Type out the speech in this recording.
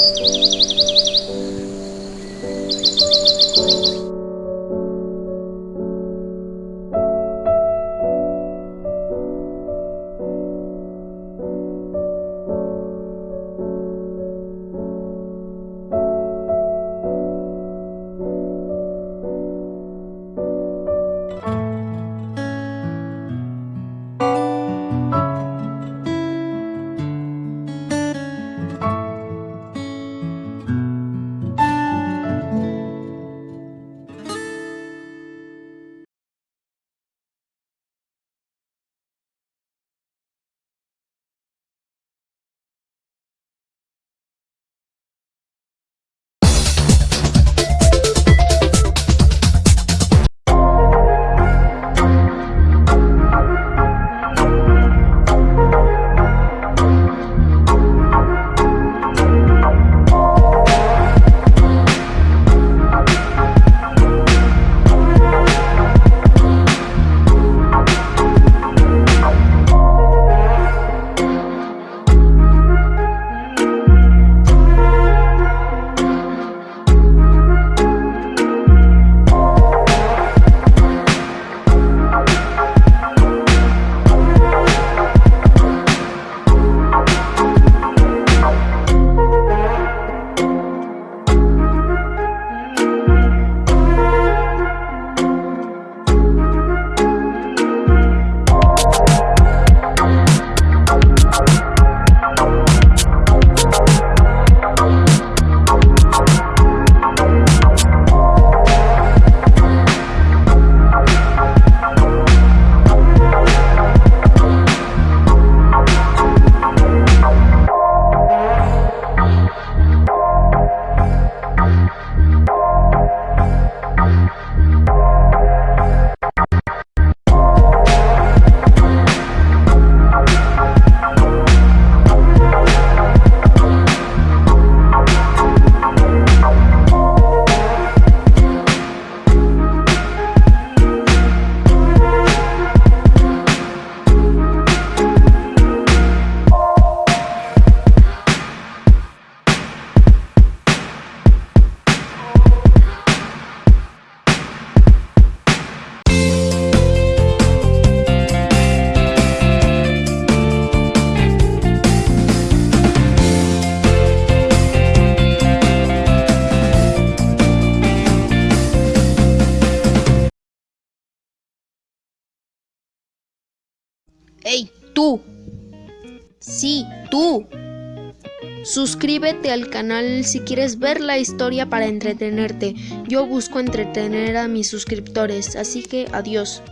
Música ¡Hey, tú! Sí, tú. Suscríbete al canal si quieres ver la historia para entretenerte. Yo busco entretener a mis suscriptores, así que adiós.